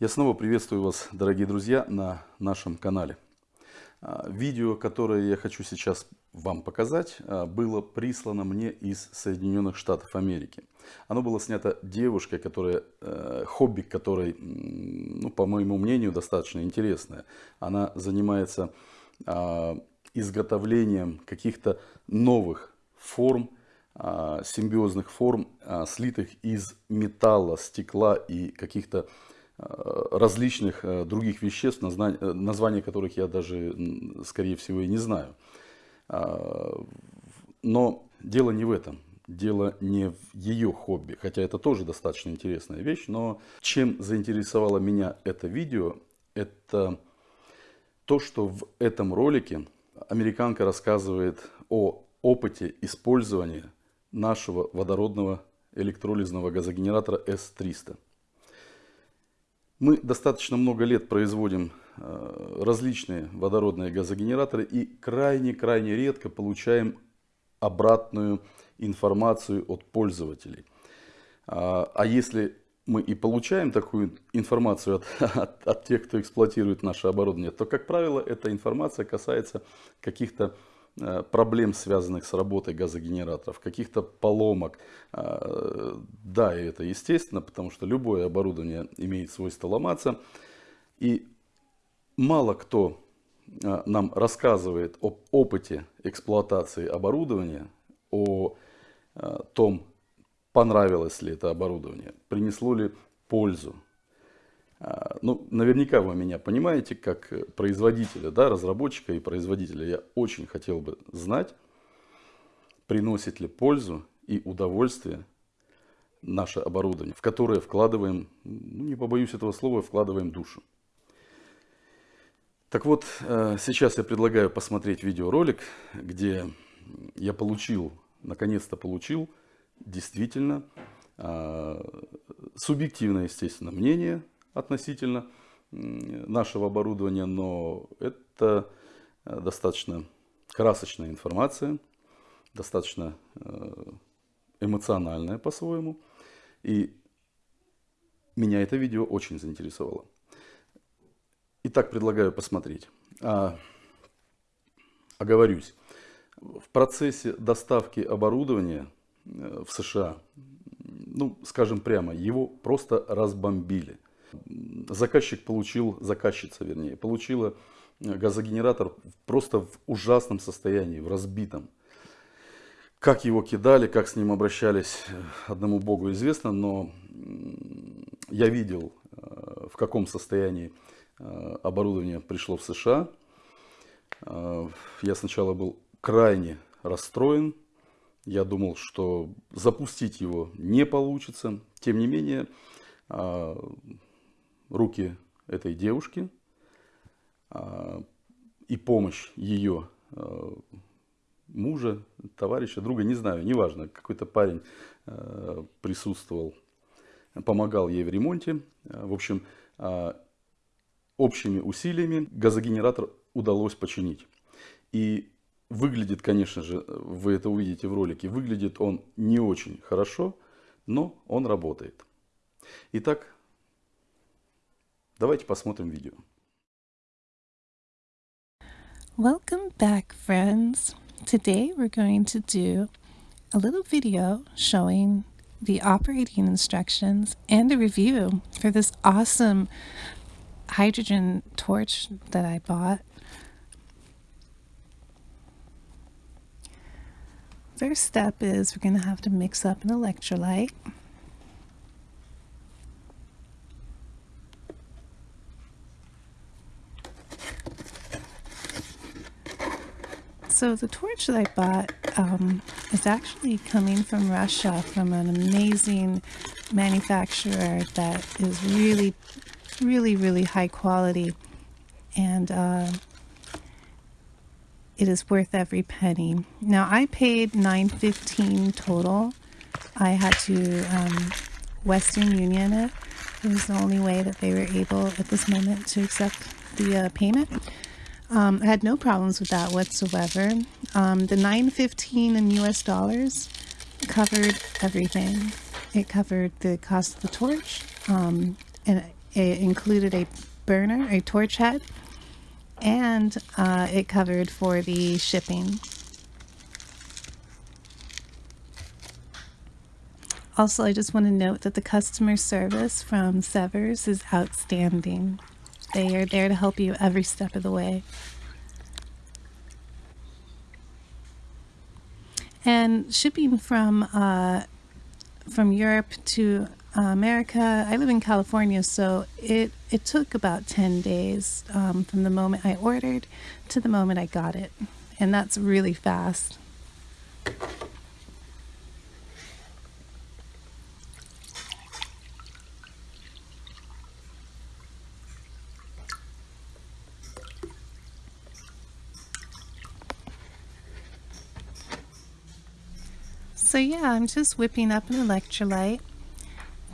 Я снова приветствую вас, дорогие друзья, на нашем канале. А, видео, которое я хочу сейчас вам показать, а, было прислано мне из Соединенных Штатов Америки. Оно было снято девушкой, которая, э, хобби которой, ну, по моему мнению, достаточно интересное. Она занимается а, изготовлением каких-то новых форм, симбиозных форм, слитых из металла, стекла и каких-то различных э, других веществ, э, названия которых я даже, скорее всего, и не знаю. А, но дело не в этом. Дело не в ее хобби, хотя это тоже достаточно интересная вещь, но чем заинтересовало меня это видео, это то, что в этом ролике американка рассказывает о опыте использования нашего водородного электролизного газогенератора S300. Мы достаточно много лет производим э, различные водородные газогенераторы и крайне-крайне редко получаем обратную информацию от пользователей. А, а если мы и получаем такую информацию от, от, от тех, кто эксплуатирует наше оборудование, то, как правило, эта информация касается каких-то проблем, связанных с работой газогенераторов, каких-то поломок. А, да, и это естественно, потому что любое оборудование имеет свойство ломаться. И мало кто а, нам рассказывает об опыте эксплуатации оборудования, о том, понравилось ли это оборудование, принесло ли пользу. А, ну, наверняка вы меня понимаете, как производителя, да, разработчика и производителя. Я очень хотел бы знать, приносит ли пользу и удовольствие наше оборудование, в которое вкладываем, ну, не побоюсь этого слова, вкладываем душу. Так вот, э, сейчас я предлагаю посмотреть видеоролик, где я получил, наконец-то получил, действительно, а, субъективное, естественно, мнение относительно нашего оборудования, но это э, достаточно красочная информация, достаточно э, эмоциональная по-своему. И меня это видео очень заинтересовало. Итак, предлагаю посмотреть. А, оговорюсь. В процессе доставки оборудования э, в США, ну, скажем прямо, его просто разбомбили заказчик получил, заказчица вернее, получила э, газогенератор просто в ужасном состоянии, в разбитом. Как его кидали, как с ним обращались, э, одному богу известно, но я видел, э, в каком состоянии оборудование пришло в США. Я сначала был крайне расстроен. Я думал, что запустить его не получится. Тем не менее, руки этой девушки а, и помощь ее а, мужа, товарища, друга, не знаю, неважно, какой-то парень а, присутствовал, помогал ей в ремонте. В общем, общими усилиями газогенератор удалось починить. И выглядит, конечно же, вы это увидите в ролике, выглядит он не очень хорошо, но он работает. Итак, Давайте посмотрим видео. Welcome back, friends. Today we're going to do a little video showing the operating instructions and a review for this awesome hydrogen torch that I bought. First step is we're going to have to mix up an electrolyte. So the torch that I bought um, is actually coming from Russia from an amazing manufacturer that is really, really, really high quality. And uh, it is worth every penny. Now I paid 9.15 total. I had to um, Western Union it. It was the only way that they were able at this moment to accept the uh, payment. Um, I had no problems with that whatsoever. Um, the 915 in US dollars covered everything. It covered the cost of the torch, um, and it included a burner, a torch head, and uh, it covered for the shipping. Also, I just want to note that the customer service from Severs is outstanding. They are there to help you every step of the way. And shipping from uh, from Europe to uh, America, I live in California, so it it took about ten days um, from the moment I ordered to the moment I got it, and that's really fast. So yeah, I'm just whipping up an electrolyte.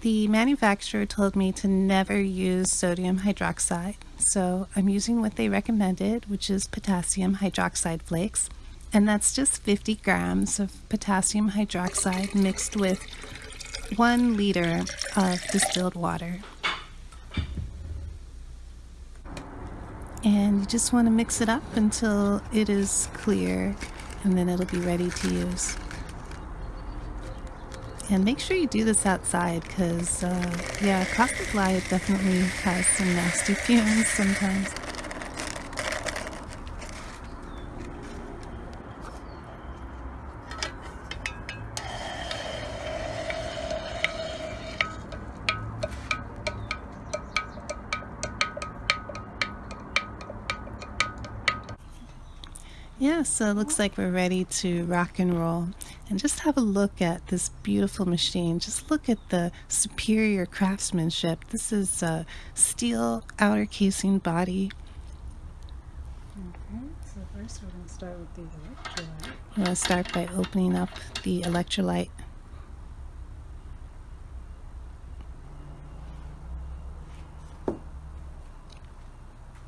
The manufacturer told me to never use sodium hydroxide, so I'm using what they recommended, which is potassium hydroxide flakes, and that's just 50 grams of potassium hydroxide mixed with one liter of distilled water. And you just want to mix it up until it is clear, and then it'll be ready to use. And make sure you do this outside because, uh, yeah, caustic lye definitely has some nasty fumes sometimes. Yeah, so it looks like we're ready to rock and roll. And just have a look at this beautiful machine. Just look at the superior craftsmanship. This is a steel outer casing body. Okay, so first we're going to start with the electrolyte. I'm going to start by opening up the electrolyte.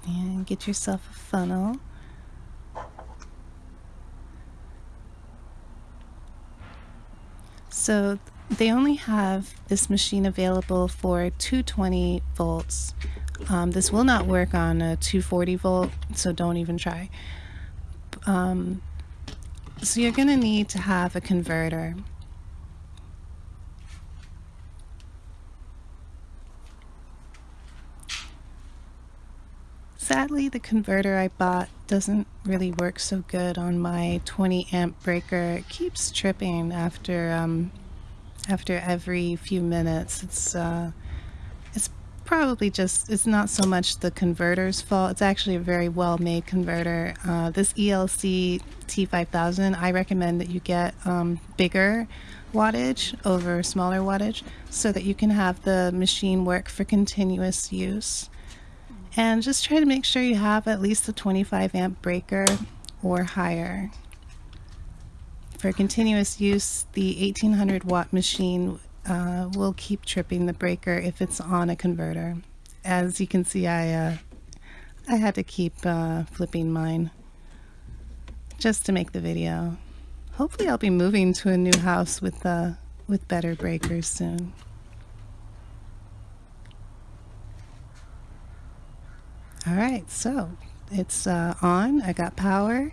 And get yourself a funnel. So they only have this machine available for 220 volts. Um, this will not work on a 240 volt, so don't even try. Um, so you're going to need to have a converter. Sadly, the converter I bought doesn't really work so good on my 20 amp breaker. It keeps tripping after um, after every few minutes. It's uh, it's probably just it's not so much the converter's fault. It's actually a very well made converter. Uh, this ELC T5000, I recommend that you get um, bigger wattage over smaller wattage so that you can have the machine work for continuous use. And just try to make sure you have at least a 25 amp breaker or higher. For continuous use, the 1800 watt machine uh, will keep tripping the breaker if it's on a converter. As you can see, I, uh, I had to keep uh, flipping mine just to make the video. Hopefully I'll be moving to a new house with, uh, with better breakers soon. All right, so it's uh, on. I got power.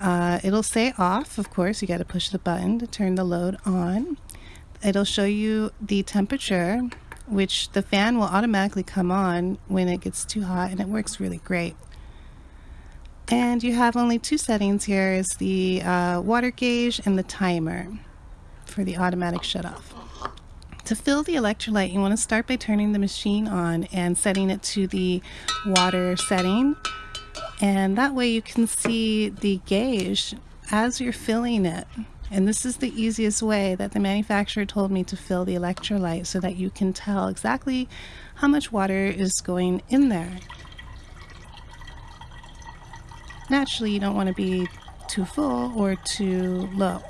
Uh, it'll say off, of course. You got to push the button to turn the load on. It'll show you the temperature, which the fan will automatically come on when it gets too hot, and it works really great. And you have only two settings here is the uh, water gauge and the timer for the automatic shut off. To fill the electrolyte, you want to start by turning the machine on and setting it to the water setting. And that way you can see the gauge as you're filling it. And this is the easiest way that the manufacturer told me to fill the electrolyte so that you can tell exactly how much water is going in there. Naturally, you don't want to be too full or too low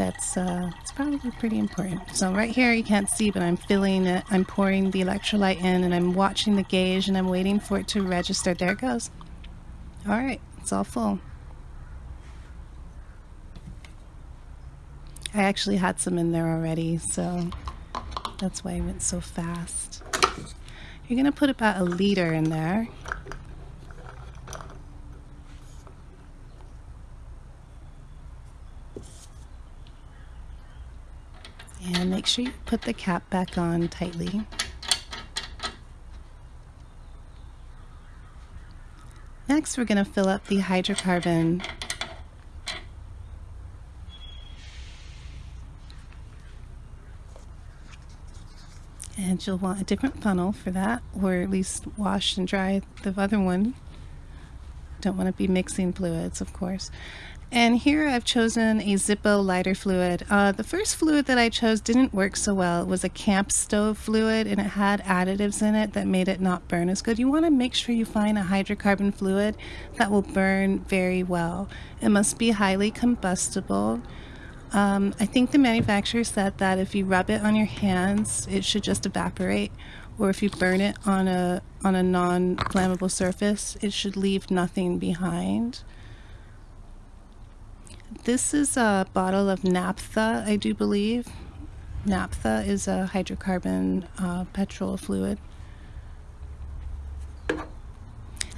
that's uh, it's probably pretty important. So right here you can't see, but I'm filling it. I'm pouring the electrolyte in and I'm watching the gauge and I'm waiting for it to register. There it goes. All right, it's all full. I actually had some in there already, so That's why I went so fast. You're to put about a liter in there. And make sure you put the cap back on tightly. Next, we're going to fill up the hydrocarbon. And you'll want a different funnel for that or at least wash and dry the other one. Don't want to be mixing fluids of course and here I've chosen a Zippo lighter fluid. Uh, the first fluid that I chose didn't work so well. It was a camp stove fluid and it had additives in it that made it not burn as good. You want to make sure you find a hydrocarbon fluid that will burn very well. It must be highly combustible. Um, I think the manufacturer said that if you rub it on your hands, it should just evaporate, or if you burn it on a on a non-flammable surface, it should leave nothing behind. This is a bottle of naphtha, I do believe. Naphtha is a hydrocarbon uh, petrol fluid.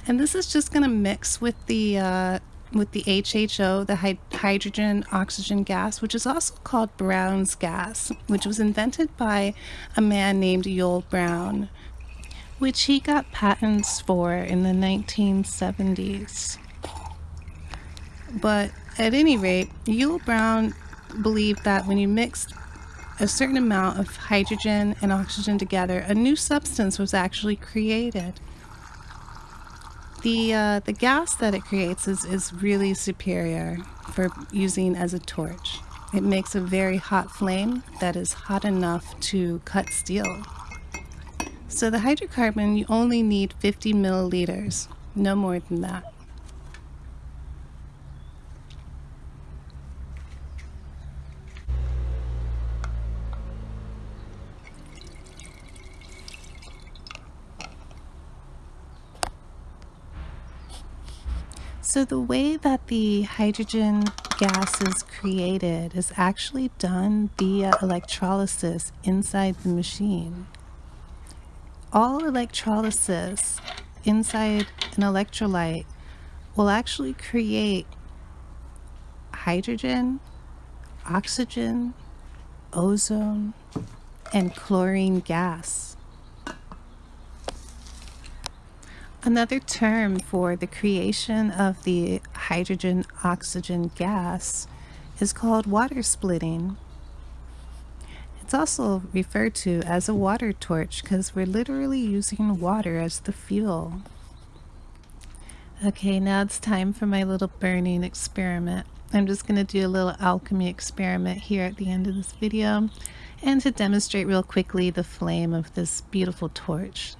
And this is just going to mix with the uh, with the HHO, the hy hydrogen oxygen gas, which is also called Brown's gas, which was invented by a man named Yull Brown, which he got patents for in the 1970s. But at any rate, Yull Brown believed that when you mixed a certain amount of hydrogen and oxygen together, a new substance was actually created the uh, the gas that it creates is, is really superior for using as a torch. It makes a very hot flame that is hot enough to cut steel. So the hydrocarbon, you only need 50 milliliters, no more than that. So the way that the hydrogen gas is created is actually done via electrolysis inside the machine. All electrolysis inside an electrolyte will actually create hydrogen, oxygen, ozone, and chlorine gas. Another term for the creation of the hydrogen oxygen gas is called water splitting. It's also referred to as a water torch because we're literally using water as the fuel. Okay, now it's time for my little burning experiment. I'm just going to do a little alchemy experiment here at the end of this video and to demonstrate real quickly the flame of this beautiful torch.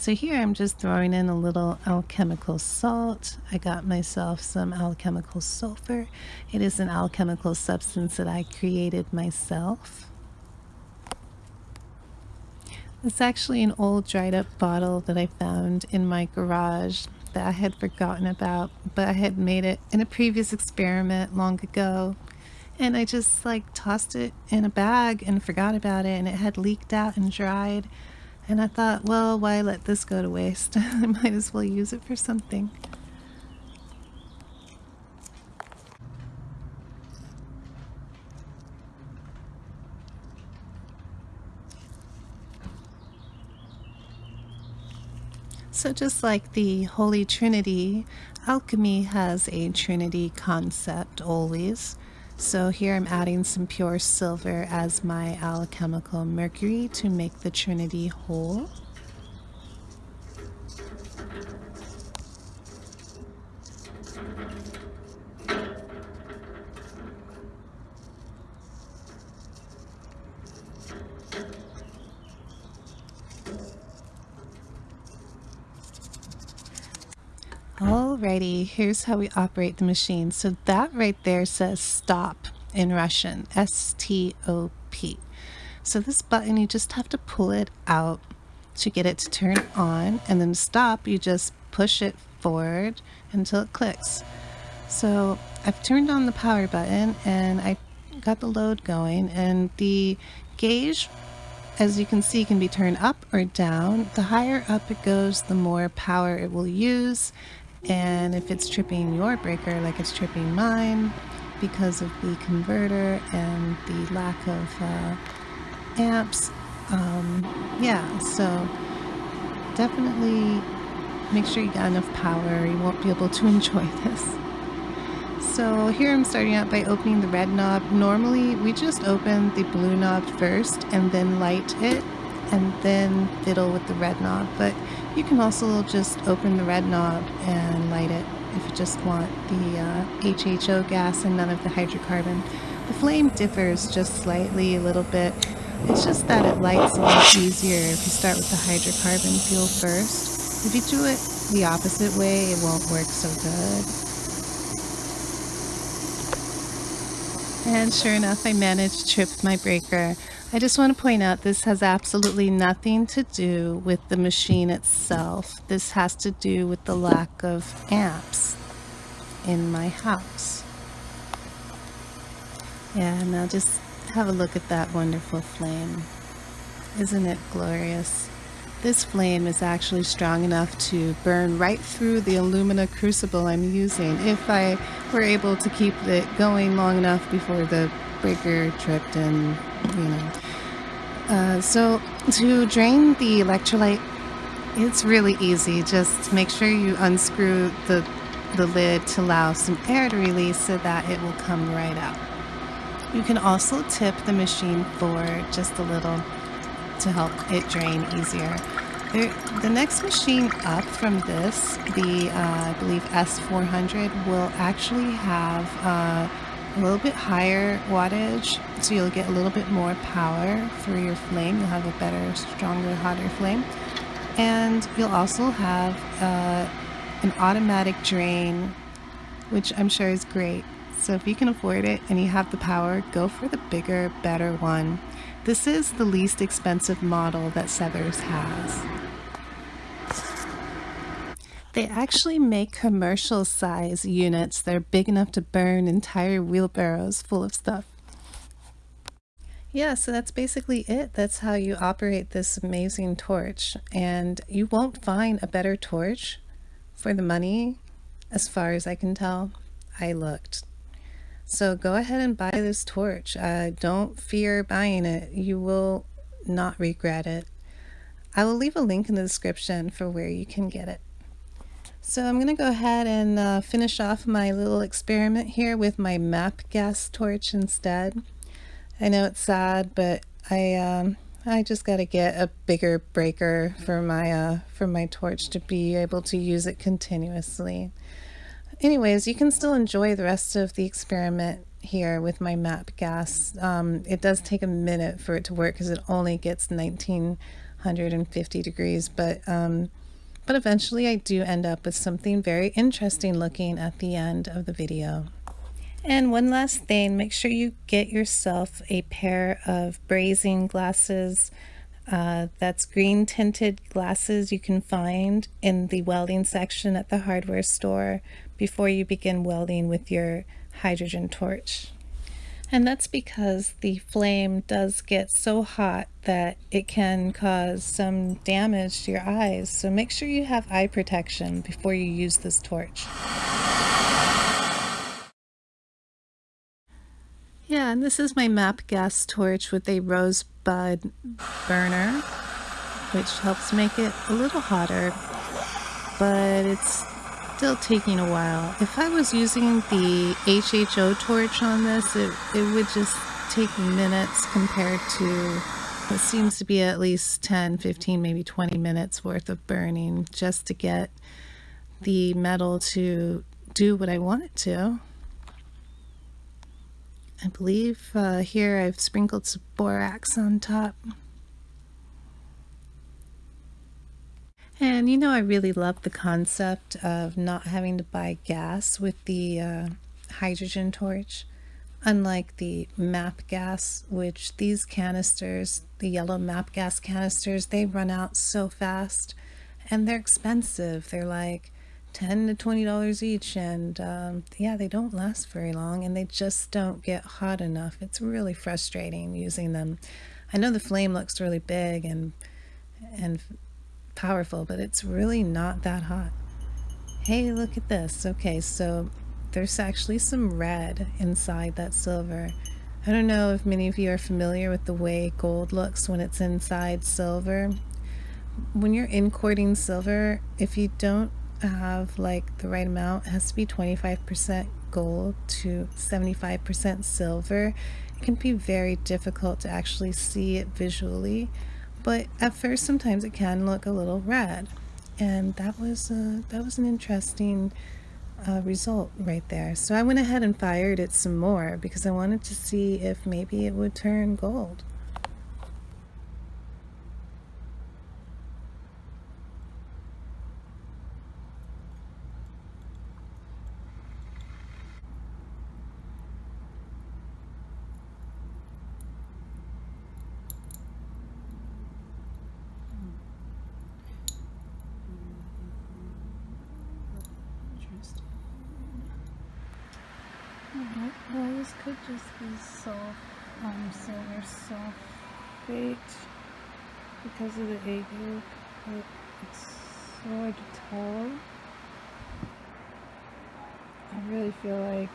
So here I'm just throwing in a little alchemical salt. I got myself some alchemical sulfur. It is an alchemical substance that I created myself. It's actually an old dried up bottle that I found in my garage that I had forgotten about, but I had made it in a previous experiment long ago. And I just like tossed it in a bag and forgot about it and it had leaked out and dried. And I thought, well, why let this go to waste? I might as well use it for something. So just like the Holy Trinity, alchemy has a Trinity concept always. So here I'm adding some pure silver as my alchemical mercury to make the trinity whole. Here's how we operate the machine. So that right there says stop in Russian, S-T-O-P. So this button, you just have to pull it out to get it to turn on and then stop, you just push it forward until it clicks. So I've turned on the power button and I got the load going and the gauge as you can see, can be turned up or down. The higher up it goes, the more power it will use. And if it's tripping your breaker like it's tripping mine because of the converter and the lack of uh, amps, um, yeah, so definitely make sure you got enough power. You won't be able to enjoy this. So here I'm starting out by opening the red knob. Normally we just open the blue knob first and then light it and then fiddle with the red knob. But you can also just open the red knob and light it if you just want the uh, HHO gas and none of the hydrocarbon. The flame differs just slightly a little bit. It's just that it lights a lot easier if you start with the hydrocarbon fuel first. If you do it the opposite way, it won't work so good. And sure enough, I managed to trip my breaker. I just want to point out this has absolutely nothing to do with the machine itself. This has to do with the lack of amps in my house. Yeah, now just have a look at that wonderful flame. Isn't it glorious? This flame is actually strong enough to burn right through the alumina crucible I'm using if I were able to keep it going long enough before the breaker tripped and, you know. Uh, so to drain the electrolyte, it's really easy. Just make sure you unscrew the, the lid to allow some air to release so that it will come right out. You can also tip the machine forward just a little to help it drain easier. There, the next machine up from this, the uh, I believe S400, will actually have uh, a little bit higher wattage, so you'll get a little bit more power for your flame. You'll have a better, stronger, hotter flame. And you'll also have uh, an automatic drain, which I'm sure is great. So if you can afford it and you have the power, go for the bigger, better one. This is the least expensive model that Sethers has. They actually make commercial size units that are big enough to burn entire wheelbarrows full of stuff. Yeah, so that's basically it. That's how you operate this amazing torch. And you won't find a better torch for the money, as far as I can tell. I looked. So go ahead and buy this torch. Uh, don't fear buying it. You will not regret it. I will leave a link in the description for where you can get it. So I'm going to go ahead and uh, finish off my little experiment here with my map gas torch instead. I know it's sad, but I um, I just got to get a bigger breaker for my uh, for my torch to be able to use it continuously. Anyways, you can still enjoy the rest of the experiment here with my map gas. Um, it does take a minute for it to work because it only gets 1950 degrees, but um, but eventually I do end up with something very interesting looking at the end of the video. And one last thing, make sure you get yourself a pair of brazing glasses. Uh, that's green tinted glasses you can find in the welding section at the hardware store before you begin welding with your hydrogen torch. And that's because the flame does get so hot that it can cause some damage to your eyes. So make sure you have eye protection before you use this torch. Yeah, and this is my MAP gas torch with a rosebud burner, which helps make it a little hotter, but it's still taking a while. If I was using the HHO torch on this, it, it would just take minutes compared to what seems to be at least 10, 15, maybe 20 minutes worth of burning just to get the metal to do what I want it to. I believe uh, here I've sprinkled some borax on top. And you know, I really love the concept of not having to buy gas with the uh, hydrogen torch. Unlike the MAP gas, which these canisters, the yellow MAP gas canisters, they run out so fast and they're expensive. They're like 10 to 20 dollars each and um, yeah they don't last very long and they just don't get hot enough it's really frustrating using them I know the flame looks really big and and powerful, but it's really not that hot. Hey, look at this. Okay, so there's actually some red inside that silver. I don't know if many of you are familiar with the way gold looks when it's inside silver. When you're inquarting silver, if you don't have like the right amount, it has to be 25% gold to 75% silver. It can be very difficult to actually see it visually, but at first sometimes it can look a little red. And that was uh, that was an interesting uh, result right there. So I went ahead and fired it some more because I wanted to see if maybe it would turn gold. Interesting. Alright, well this could just be soft, um, silver sulfate because of the yolk, but it's so tell. I really feel like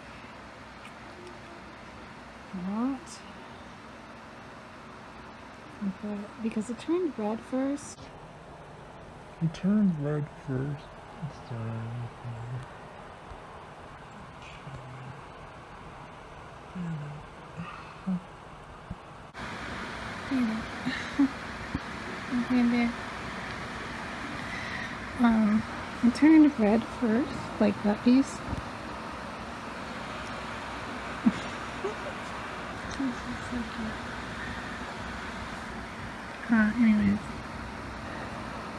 not. But because it turned red first. It turned red first. It's done. Okay, there. Um, it turned red first, like that piece. uh, anyways.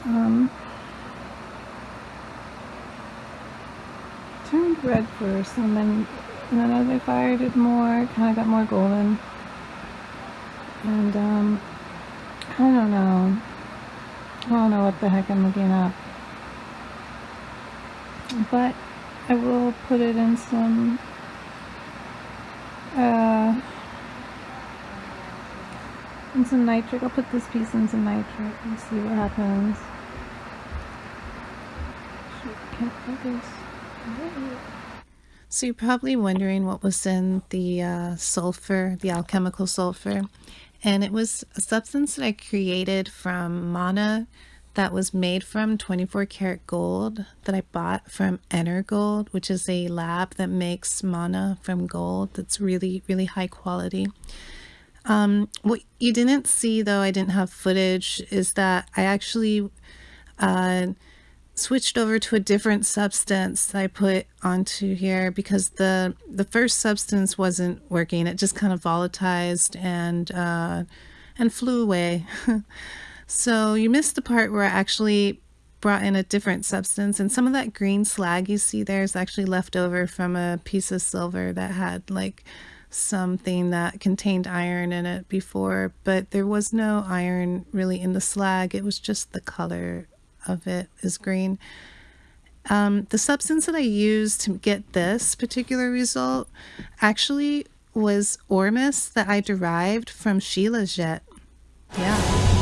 Um, turned red first, and then, and then as I fired it more, kind of got more golden. And, um, I don't know. I don't know what the heck I'm looking at. But I will put it in some uh in some nitric. I'll put this piece in some nitric and see what happens. So you're probably wondering what was in the uh, sulfur, the alchemical sulfur. And it was a substance that I created from mana that was made from 24 karat gold that I bought from Energold, which is a lab that makes mana from gold that's really, really high quality. Um, what you didn't see, though, I didn't have footage, is that I actually uh, switched over to a different substance that I put onto here because the the first substance wasn't working. It just kind of volatilized and uh, and flew away. so you missed the part where I actually brought in a different substance and some of that green slag you see there is actually left over from a piece of silver that had like something that contained iron in it before but there was no iron really in the slag it was just the color of it is green. Um, the substance that I used to get this particular result actually was ormus that I derived from Shilajit. Yeah.